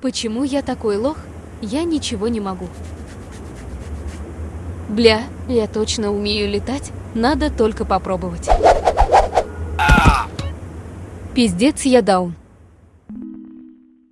Почему я такой лох? Я ничего не могу. Бля, я точно умею летать, надо только попробовать. Пиздец, я даун.